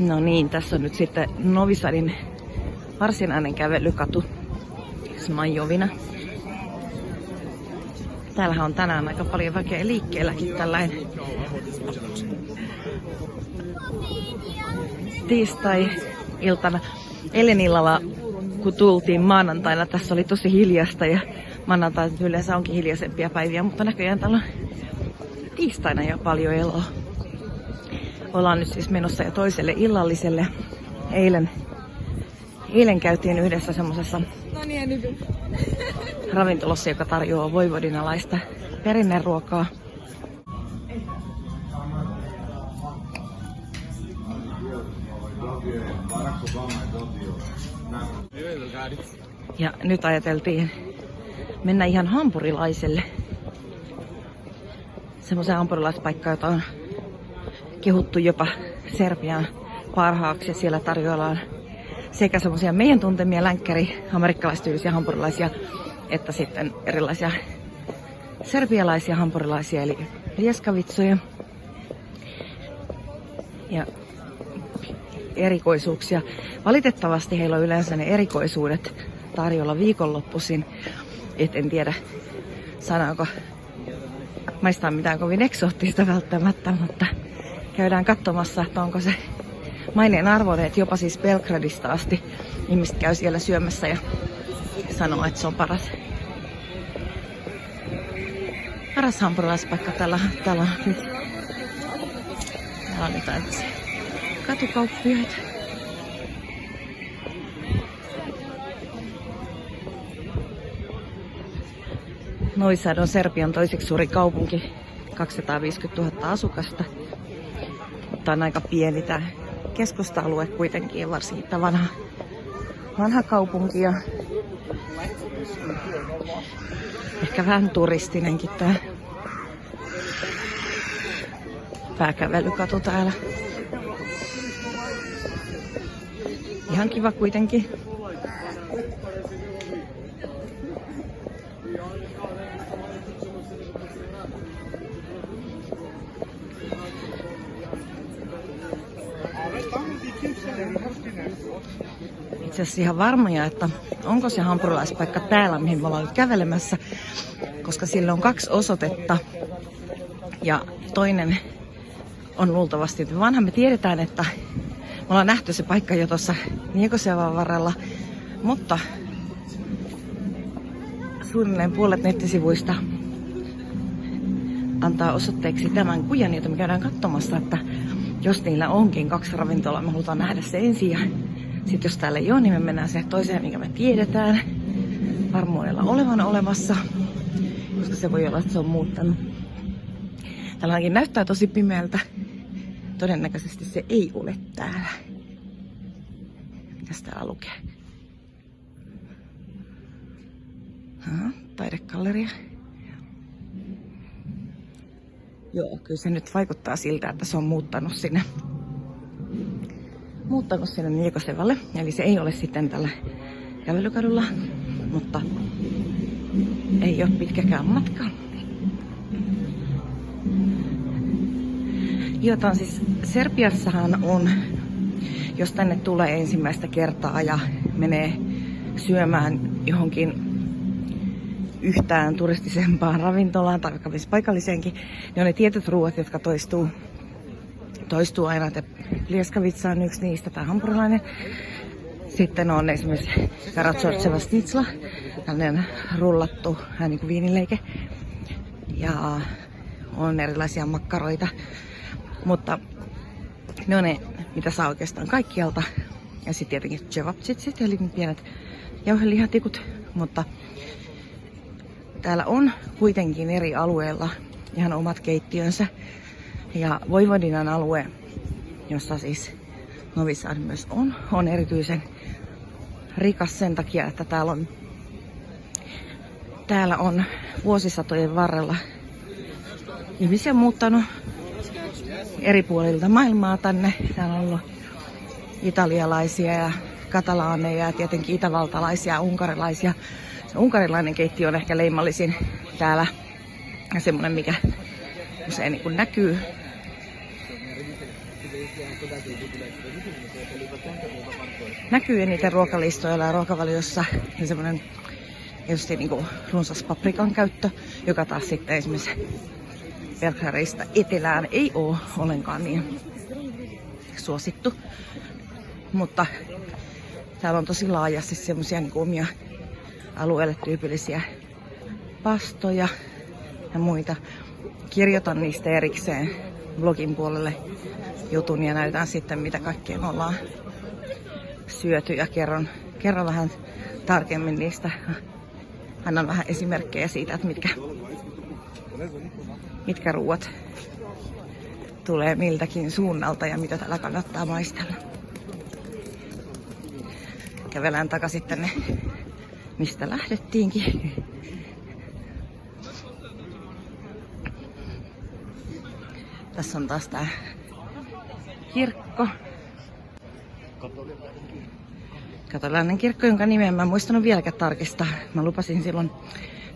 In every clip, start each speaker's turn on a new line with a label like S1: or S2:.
S1: No niin, tässä on nyt sitten Novisadin varsinainen kävelykatu Smajovina. Täällähän on tänään aika paljon väkeä liikkeelläkin tällainen tiistai-iltana. Eilen illalla, kun tultiin maanantaina, tässä oli tosi hiljasta ja maanantai yleensä onkin hiljaisempia päiviä, mutta näköjään täällä on tiistaina jo paljon eloa. Ollaan nyt siis menossa jo toiselle illalliselle. Eilen, eilen käytiin yhdessä semmoisessa ravintolassa, joka tarjoaa voivodinalaista perinneruokaa. Ja nyt ajateltiin mennä ihan hampurilaiselle. Semmoisen hampurilaispaikkaan, jota on kehuttu jopa Serbian parhaaksi. Siellä tarjoillaan sekä semmoisia meidän tuntemia länkkäri amerikkalaistyylisiä hampurilaisia, että sitten erilaisia serbialaisia hampurilaisia, eli lieskavitsoja. Ja erikoisuuksia. Valitettavasti heillä on yleensä ne erikoisuudet tarjolla viikonloppuisin. Et en tiedä, sanooko maistaa mitään kovin eksoottista välttämättä, mutta käydään katsomassa, että onko se maineen arvoinen, että jopa siis Belgradista asti ihmiset käy siellä syömässä ja sanoo, että se on paras, paras hampurilaispaikka tällä, tällä nyt. Täällä on jotain katukauppioita. Noisad on Serbian toiseksi suuri kaupunki, 250 000 asukasta. Mutta on aika pieni tämä keskusta-alue kuitenkin, varsinkin tämä vanha, vanha kaupunki ja ehkä vähän turistinenkin tämä pääkävelykatu täällä. Ihan kiva kuitenkin. Itse asiassa ihan varmoja, että onko se hampurilaispaikka täällä, mihin me ollaan nyt kävelemässä, koska sillä on kaksi osoitetta. Ja toinen on luultavasti vanha. Me tiedetään, että me ollaan nähty se paikka jo tuossa Niekosevan varrella, mutta suunnilleen puolet nettisivuista antaa osoitteeksi tämän kujan, jota me käydään katsomassa, että jos niillä onkin kaksi ravintolaa, me halutaan nähdä se ensin sitten jos täällä ei ole, niin me mennään se toiseen, mikä me tiedetään varmuudella olevan olemassa, koska se voi olla, että se on muuttanut. Täällä ainakin näyttää tosi pimeältä. Todennäköisesti se ei ole täällä. Mitäs täällä lukee? Ha, taidekalleria. Joo, kyllä se nyt vaikuttaa siltä, että se on muuttanut sinne muuttanut sinne Niikosevalle. Eli se ei ole sitten tällä kävelykadulla, mutta ei ole pitkäkään matka. Jotain siis Serbiassahan on, jos tänne tulee ensimmäistä kertaa ja menee syömään johonkin yhtään turistisempaan ravintolaan tai vaikka paikalliseenkin, niin on ne tietyt ruoat, jotka toistuu, toistuu aina. Että lieskavitsa on yksi niistä, tai hampurilainen. Sitten on esimerkiksi Karatsortseva Stitsla, tällainen rullattu niin kuin viinileike. Ja on erilaisia makkaroita. Mutta ne on ne, mitä saa oikeastaan kaikkialta. Ja sitten tietenkin cevapcitsit, eli pienet jauhelihatikut. Mutta täällä on kuitenkin eri alueilla ihan omat keittiönsä. Ja Voivodinan alue, jossa siis Novisad myös on, on erityisen rikas sen takia, että täällä on, täällä on vuosisatojen varrella ihmisiä muuttanut eri puolilta maailmaa tänne. Täällä on ollut italialaisia ja katalaaneja ja tietenkin itävaltalaisia ja unkarilaisia. Se unkarilainen keittiö on ehkä leimallisin täällä ja semmonen, mikä usein niin näkyy. Näkyy eniten ruokalistoilla ja ruokavaliossa ja semmoinen tietysti niin kuin runsas paprikan käyttö, joka taas sitten esimerkiksi Belgradista etelään ei ole ollenkaan niin suosittu. Mutta täällä on tosi laajasti semmoisia niin omia alueelle tyypillisiä pastoja ja muita. Kirjoitan niistä erikseen blogin puolelle jutun ja näytän sitten mitä kaikkea me ollaan syöty ja kerron, kerron vähän tarkemmin niistä. Annan vähän esimerkkejä siitä, että mitkä, mitkä ruuat tulee miltäkin suunnalta ja mitä täällä kannattaa maistella. Kävelään takaisin tänne, mistä lähdettiinkin. Tässä on taas tää kirkko. Katolainen kirkko, jonka nimen mä en muistanut vieläkään tarkistaa. Mä lupasin silloin,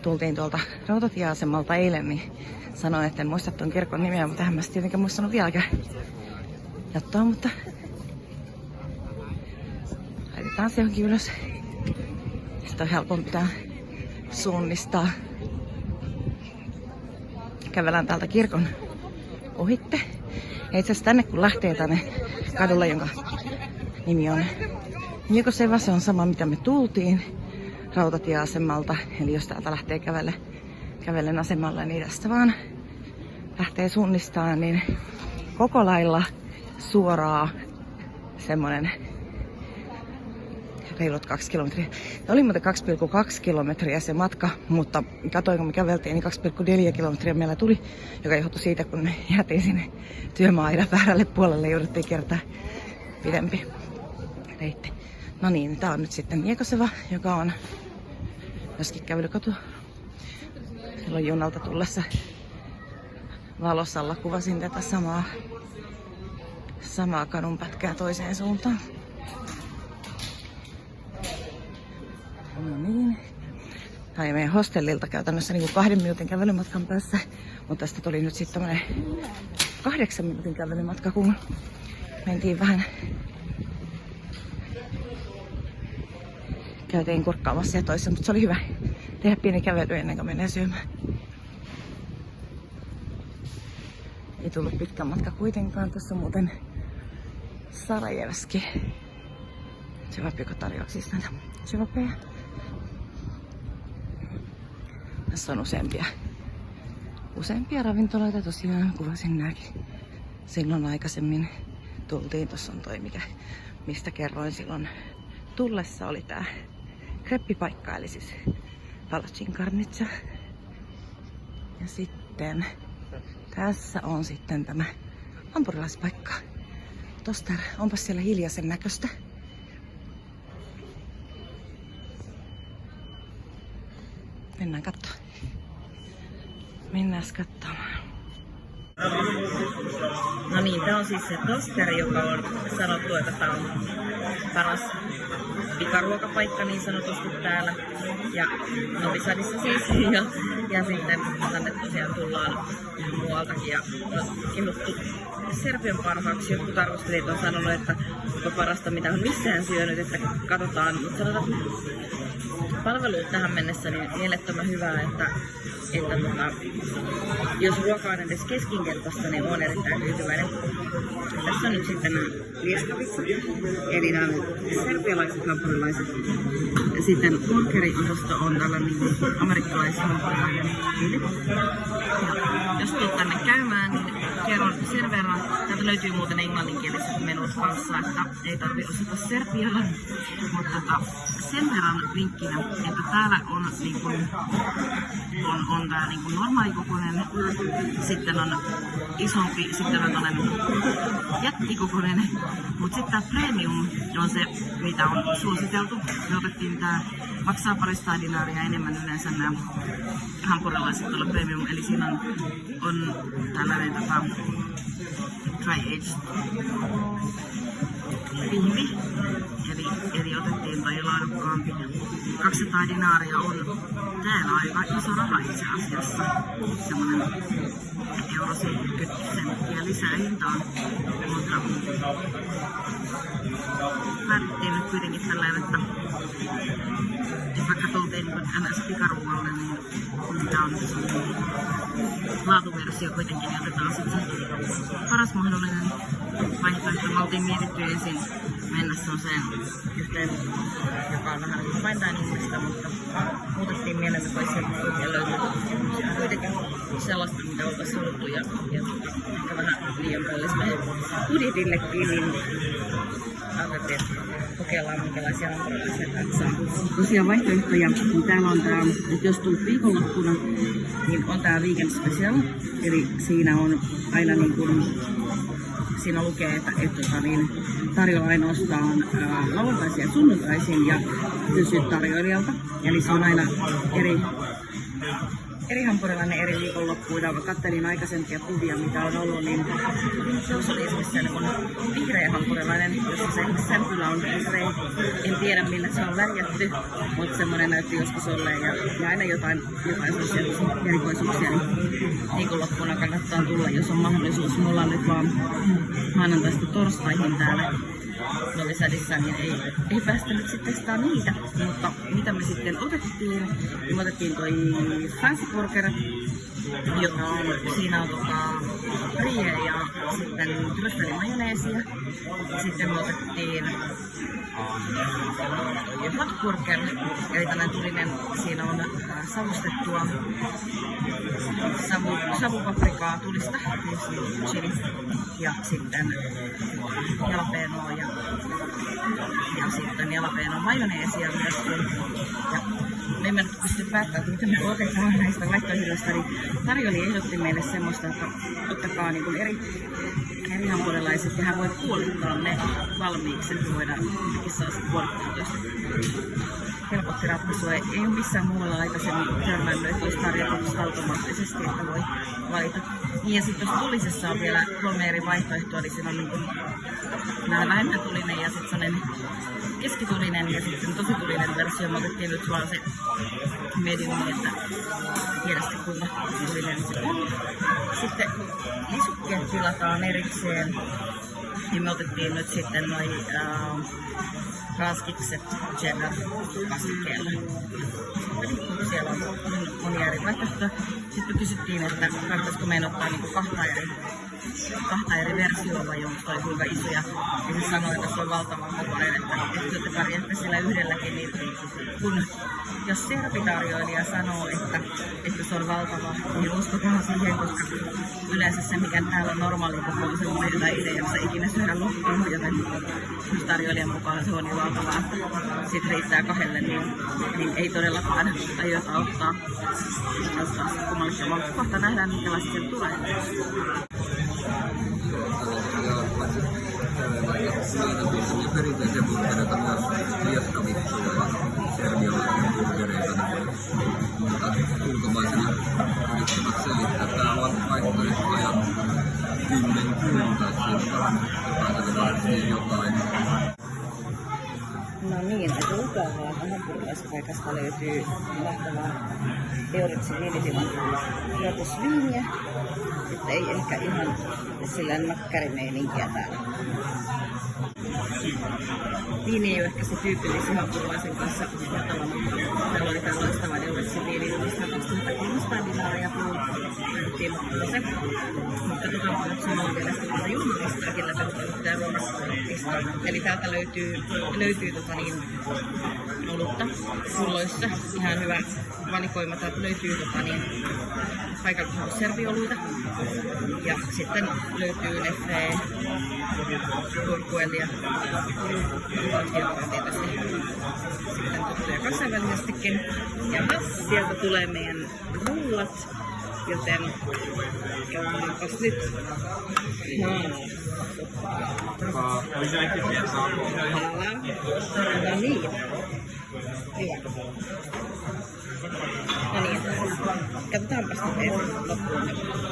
S1: tultiin tuolta rautatieasemalta eilen, niin sanoin, että en muista tuon kirkon nimeä, mutta tähän mä tietenkään muistanut vieläkään jattaa, mutta laitetaan se johonkin ylös. Sitten on helpompi tää suunnistaa. Kävelään täältä kirkon ohitte. Ja itse asiassa tänne kun lähtee tänne kadulle, jonka nimi on Miekoseva, se on sama mitä me tultiin rautatieasemalta. Eli jos täältä lähtee kävelle, kävellen asemalle, niin tästä vaan lähtee suunnistaan, niin koko lailla suoraa semmonen reilut kaksi kilometriä. Ja oli muuten 2,2 kilometriä se matka, mutta katsoin kun me käveltiin, niin 2,4 kilometriä meillä tuli, joka johtui siitä, kun me jäätiin sinne työmaa-aidan väärälle puolelle, jouduttiin kertaa pidempi reitti. No niin, tää on nyt sitten Miekoseva, joka on myöskin kävelykatu. Silloin junalta tullessa valosalla kuvasin tätä samaa, samaa kadunpätkää toiseen suuntaan. No niin. Tai meidän hostellilta käytännössä niin kuin kahden minuutin kävelymatkan päässä. Mutta tästä tuli nyt sitten tämmönen kahdeksan minuutin kävelymatka, kun mentiin vähän käytiin kurkkaamassa ja toissa, mutta se oli hyvä tehdä pieni kävely ennen kuin menee syömään. Ei tullut pitkä matka kuitenkaan. Tässä muuten Sarajevski. Sevapiko tarjouksista näitä sevapeja. Tässä on useampia, useampia ravintoloita tosiaan, kuvasin nääkin. Silloin aikaisemmin tultiin, tuossa on toi mikä, mistä kerroin silloin tullessa oli tää kreppipaikka, eli siis Palacin Karnitsa. Ja sitten tässä on sitten tämä hampurilaispaikka. Tosta onpas siellä hiljaisen näköistä. Mennään katsomaan. Mennään katsomaan. No niin, tämä on siis se tosteri, joka on sanottu, että tämä on paras pikaruokapaikka niin sanotusti täällä. Ja Novi Sadissa siis. Ja, ja sitten tänne tosiaan tullaan muualtakin ja kehuttu Serbian parhaaksi. Jotkut arvostelijat on sanonut, että on parasta mitä on missään syönyt, että katsotaan. Mutta sanotaan, palvelut tähän mennessä niin mielettömän hyvää, että, että tota, jos ruoka on edes keskinkertaista, niin on erittäin tyytyväinen. Tässä on nyt sitten liestavissa, eli nämä serbialaiset hampurilaiset. Sitten burgeriosasto on tällainen niin amerikkalaishampurilainen Jos tulet tänne käymään, niin sen verran. Täältä löytyy muuten englanninkieliset menut kanssa, että ei tarvitse osata serbialla. Mutta tota, sen verran vinkkinä, että täällä on, niin kuin, on, on tää niin kuin normaalikokoinen, sitten on isompi, sitten on tällainen jättikokoinen, mutta sitten tämä premium on se, mitä on suositeltu. Me otettiin tää maksaa parista dinaaria enemmän yleensä nämä hampurilaiset tuolla premium, eli siinä on, on tällainen tota, dry aged pihvi, eli, eli otettiin toi laadukkaampi. 200 dinaaria on
S2: täällä aika iso raha itse asiassa. Semmoinen euro 70 senttiä lisää hintaan. Mutta päätettiin nyt kuitenkin tällä että jos vaikka tultiin niin niin, niin tämä on laatuversio kuitenkin, niin otetaan sitten paras mahdollinen vaihtoehto. Me oltiin mietitty ensin mennä semmoiseen yhteen, joka on vähän diningista, mutta muutettiin mielemme pois sen ja löytyi kuitenkin sellaista, mitä oltaisiin haluttu ja, ja ehkä vähän liian kallis meidän budjetillekin, niin ajattelin, että kokeillaan minkälaisia hampurilaisia täältä saa. Tosiaan vaihtoehtoja, niin täällä on tää, että jos tulet viikonloppuna, niin on tää weekend special, eli siinä on aina niin kuin siinä lukee, että, että tota, niin, tarjolla ainoastaan ää, lauantaisin ja sunnuntaisin ja kysyt tarjoilijalta. Eli se on aina eri, eri hampurilainen eri viikonloppuina. Kattelin aikaisempia kuvia, mitä on ollut, niin se oli esimerkiksi sellainen vihreä hampurilainen, jossa se sämpylä on vihreä. En tiedä millä se on värjätty, mutta semmoinen näytti joskus olleen. Ja, ja aina jotain, jotain sellaisia erikoisuuksia, niin viikonloppuna kannattaa tulla, jos on mahdollisuus. Mulla on nyt vaan maanantaista torstaihin täällä Novi Sadissa, niin ei, ei päästä nyt sitten testaa niitä. Mutta mitä me sitten otettiin, niin me otettiin toi Fancy Burger, joka on, siinä on tota, ja sitten trüffeli majoneesia. Sitten me otettiin hot burger, eli tällainen tulinen, siinä on äh, savustettua savu, savupaprikaa tulista, chili, ja sitten jalapenoa ja, ja sitten jalapenoa majoneesia myöskin. Ja me emme pysty päättämään, mitä me otetaan näistä vaihtoehdoista, niin tarjoli ehdotti meille semmoista, että ottakaa niin kuin eri, eri hampurilaiset ja hän voi puolittaa ne valmiiksi, että voidaan sitten puolittaa jos helpotti ratkaisua. Ei ole missään muualla aikaisemmin törmännyt, että olisi tarjottu automaattisesti, että voi valita. Niin ja sitten jos tulisessa on vielä kolme eri vaihtoehtoa, niin siinä on niin kuin vähän vähemmän tulinen ja sitten sellainen keskitulinen ja sitten tosi tulinen versio. Me otettiin nyt vaan se niin että tiedä sitten kuinka tulinen se on. Sitten lisukkeet tilataan erikseen. Niin me otettiin nyt sitten noin äh, raskikset cheddar kasvikkeella. Eli siellä on monia eri vaihtoehtoja. Sitten kysyttiin, että kannattaisiko meidän ottaa niinku kahta eri kahta eri versiota toi kuinka isoja. Ja se sanoi, että se on valtavan kokoinen, että, että te pärjäätte sillä yhdelläkin, niin kun jos servitarjoilija sanoo, että, että se on valtava, niin uskokaa siihen, koska yleensä se, mikä täällä on normaali koko on semmoinen, jota itse jaksa ikinä syödä loppuun, joten jos tarjoilijan mukaan se on niin valtavaa, sit riittää kahdelle, niin, niin ei todellakaan aiota ottaa. Ottaa kummallista, vaan kohta nähdään, minkälaista se tulee.
S3: ja perinteisiä burgereita myös liekkavitsuja ja serbialaisia burgereita. Mutta selittää, että täällä on vaihtoehtoja kymmenkunta, päätetään siihen jotain.
S1: No niin, että Ukaavaa hampurilaispaikasta löytyy mahtavaa Euritsin viinitilan tuotosviiniä. Että ei ehkä ihan sillä makkarimeininkiä täällä. Viini ei ole ehkä se tyypillisin hampurilaisen kanssa matala, mutta täällä oli tämä loistava Euritsin viini, josta 2300 dinaaria Mutta nyt samalla vielä sitten tuota. Eli täältä löytyy, löytyy tota niin, olutta pulloissa. Ihan hyvä valikoima. Täältä löytyy tota niin, paikallisuus servioluita. Ja sitten löytyy Neffe, Turkuelia, on tietysti sitten tuttuja kansainvälisestikin. Ja sieltä tulee meidän rullat, joten jauhaapas nyt. No. No niin. No niin, katsotaanpas ensin loppuun.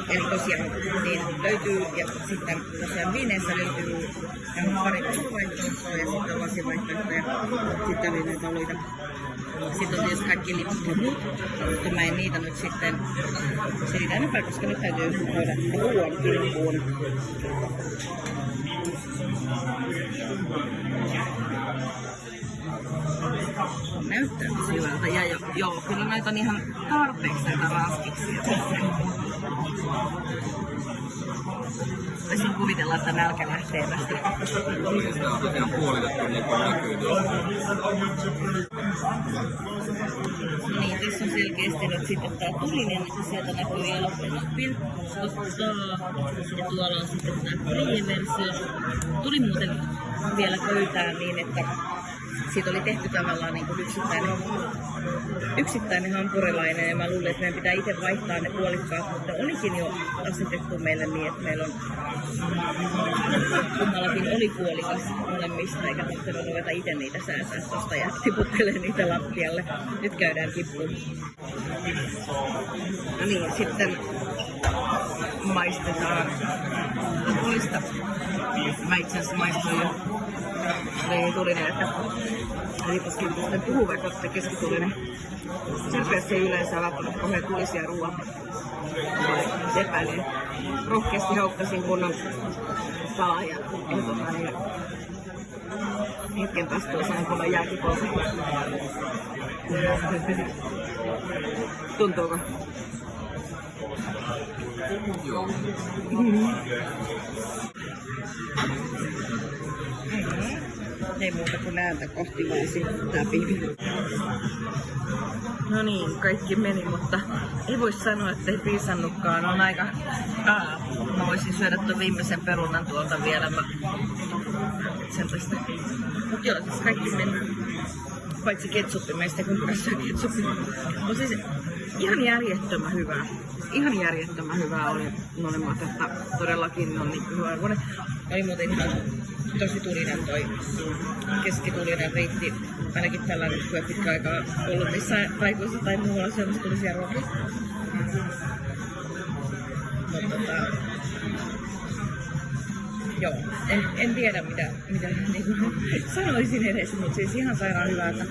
S1: Eli tosiaan niin löytyy, ja sitten tosiaan viineissä löytyy pari vaihtoehtoa ja sitten lasivaihtoehtoja. Sitten oli näitä oluita
S2: Sitten on tietysti kaikki muut, mutta mä en niitä nyt sitten selitä enempää, koska nyt täytyy käydä ruoan kimppuun. Näyttää tosi hyvältä. Ja jo, joo, kyllä näitä on ihan tarpeeksi näitä raskiksia. Voisin kuvitella, että nälkä lähtee tästä.
S3: Tämä tosiaan puolitettu niin näkyy.
S2: Niin, tässä on selkeästi nyt sitten tää tulinen, että sieltä näkyy jalopeena pilkkosta. Ja tuolla on sitten tulinen versio. Tuli muuten vielä pöytään niin, että siitä oli tehty tavallaan niin kuin yksittäinen, yksittäinen hampurilainen ja mä luulen, että meidän pitää itse vaihtaa ne puolikkaat, mutta olikin jo asetettu meille niin, että meillä on kummallakin oli puolikas molemmista, eikä tarvitse ruveta itse niitä sääsää tosta ja tiputtelee niitä lattialle. Nyt käydään kippuun. No niin, sitten maistetaan tulista. Mä itse asiassa maistoin jo niin tulinen, että rikoskin sitten vaikka että keskitulinen. Serpeässä ei yleensä välttämättä kauhean tulisia ruoan epäilen. Rohkeasti haukkasin kunnon salaa ja, tota, niin, hetken päästä tuossa on kunnon jääkipolta. Tuntuuko?
S3: Joo.
S2: Ei muuta kuin näältä kohti voisi tää pihvi. No niin, kaikki meni, mutta ei voi sanoa, että ei piisannutkaan. On aika... Aa, mä voisin syödä tuon viimeisen perunan tuolta vielä. Mä... Sen tästä. Mut joo, siis kaikki meni. Paitsi ketsuppi, meistä kun syö ketsuppi. Mutta siis ihan järjettömän hyvää. Ihan järjettömän hyvää oli molemmat, että todellakin on niin hyvä. Oli muuten ihan tosi tulinen toi keskitulinen riitti. Ainakin tällainen, kun ei pitkä aikaa ollut missään taikuissa tai muualla syömässä tulisia ruokia. Mutta tota, joo, en, en tiedä mitä, mitä niin sanoisin edes, mutta siis ihan sairaan hyvää, että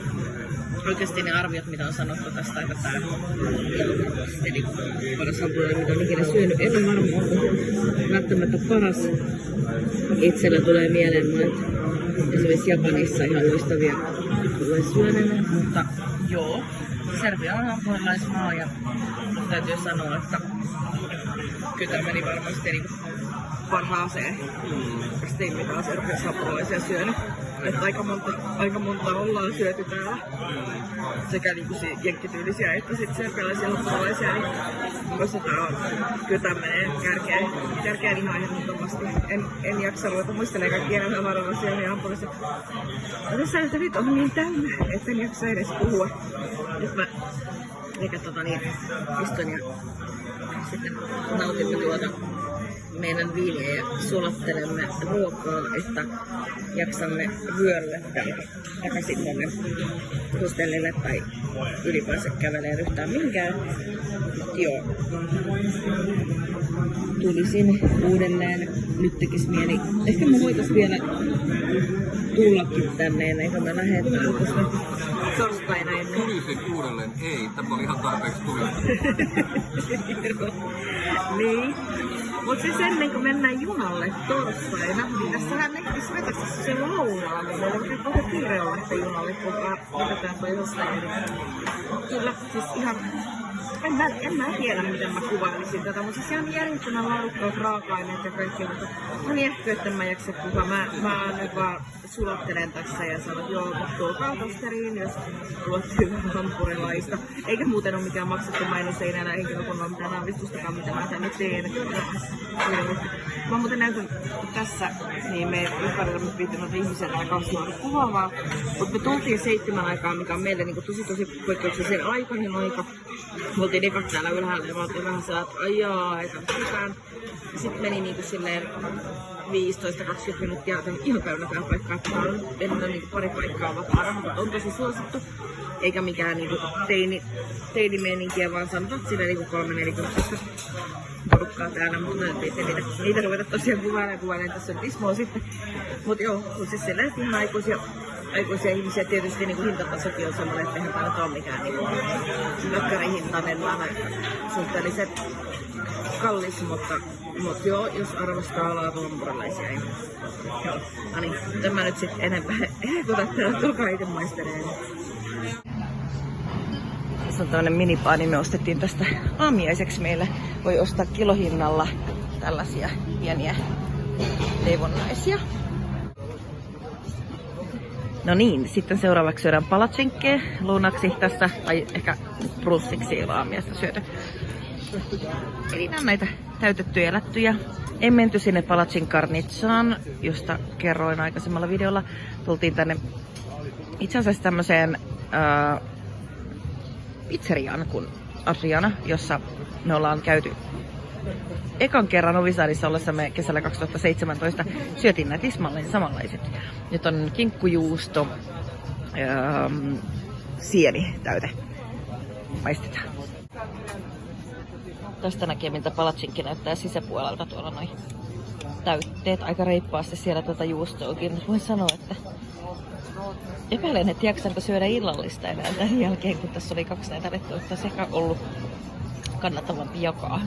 S2: oikeasti ne arviot, mitä on sanottu tästä, että tämä eli paras hampurilainen, mitä on ikinä syönyt, en ole varma, onko välttämättä paras. Itsellä tulee mieleen monet esimerkiksi Japanissa ihan loistavia syöneet, mutta joo, Serbia on hampurilaismaa ja täytyy sanoa, että kyllä meni varmasti niin parhaaseen kastiin, mitä on Serbiassa hampurilaisia syönyt. Että aika monta, aika monta ollaan syöty täällä. Sekä niinku si- jenkkityylisiä että sitten serbialaisia hampurilaisia. Niin koska tää on, kyllä tää menee kärkeen, kärkeen ihan ehdottomasti. En, en jaksa ruveta muistelemaan kaikkia enää hampurilaisia ja hampurilaisia. Ja tässä että nyt on niin täynnä, että en jaksa edes puhua. Nyt mä eikä tota niin, istun ja sitten nautimme tuota meidän ja sulattelemme ruokaa, että jaksamme vyöryä täältä takaisin tuonne hostellille tai ylipäänsä kävelee yhtään mihinkään. Mut joo. Tulisin uudelleen. Nyt tekis mieli. Ehkä me voitais vielä tullakin tänne ennen kuin me lähdetään, koska torstaina ennen
S3: Tulisin uudelleen. Ei, tämä oli ihan tarpeeksi tulista.
S2: niin. Mutta siis ennen kuin mennään junalle torstaina, niin tässähän näkyisi vetästä se lounaa, niin meillä on paljon kiire olla lähteä junalle, kun otetaan toi jostain. Kyllä, siis ihan en mä, en mä tiedä, miten mä kuvailisin tätä, mutta siis ihan järjestelmän laadukkaat raaka-aineet ja kaikki, mutta mä niin ehkä, että mä jaksa puhua. Mä, mä nyt vaan sulattelen tässä ja sanon, että joo, tulkaa tosteriin, jos hyvää hampurilaista. Eikä muuten ole mikään maksettu mainos, ei näillä henkilökunnalla mitään aavistustakaan, mitä mä tänne teen. Mä muuten näytän tässä, niin me ympärillä me viittämät ihmisen aikaa kasvaa kuvaavaa, mutta me tultiin seitsemän aikaa, mikä on meille niin tosi tosi poikkeuksellisen aikainen aika. Me oltiin ekat täällä ylhäällä ja mä oltiin vähän sellainen, että ajaa, ei tarvitse mitään. Sitten meni niinku silleen 15-20 minuuttia joten ihan täynnä tää paikka, että on enää niinku pari paikkaa vapaana, mutta on tosi suosittu. Eikä mikään niinku teini, teinimeininkiä, vaan sanotaan silleen niinku kolme nelikymppistä porukkaa täällä, mutta ei niitä, niitä ruveta tosiaan kuvailemaan, kuvailemaan tässä on Ismoa sitten. Mut joo, kun siis silleen, että ihan aikuisia aikuisia ihmisiä tietysti niin hintatasokin on semmoinen, että eihän tämä ole mikään niin mökkärihintainen, vaan suhteellisen kallis, mutta, mutta joo, jos arvostaa laatuampurilaisia. Niin, joo. No niin, en mä nyt sitten enempää ehkuta, tulkaa itse maisteleen.
S1: Tässä on tämmönen minipaani, me ostettiin tästä aamiaiseksi meille. Voi ostaa kilohinnalla tällaisia pieniä leivonnaisia. No niin, sitten seuraavaksi syödään palatsinkkea lounaksi tässä, tai ehkä brussiksi aamiaista syöty. Eli nämä näitä täytettyjä ja lättyjä. En menty sinne Palatsin Karnitsaan, josta kerroin aikaisemmalla videolla. Tultiin tänne itse asiassa tämmöiseen ää, pizzeriaan kuin Adriana, jossa me ollaan käyty ekan kerran Ovisaarissa ollessamme kesällä 2017 syötiin nämä tismalleen samanlaiset. Nyt on kinkkujuusto, ähm, sieni täyte. Maistetaan. Tästä näkee, miltä palatsikki näyttää sisäpuolelta tuolla noin täytteet. Aika reippaasti siellä tuota juustoakin. Voin sanoa, että epäilen, että jaksanko syödä illallista enää tämän jälkeen, kun tässä oli kaksi näitä rettoa. Olisi ehkä ollut kannattavampi jakaa.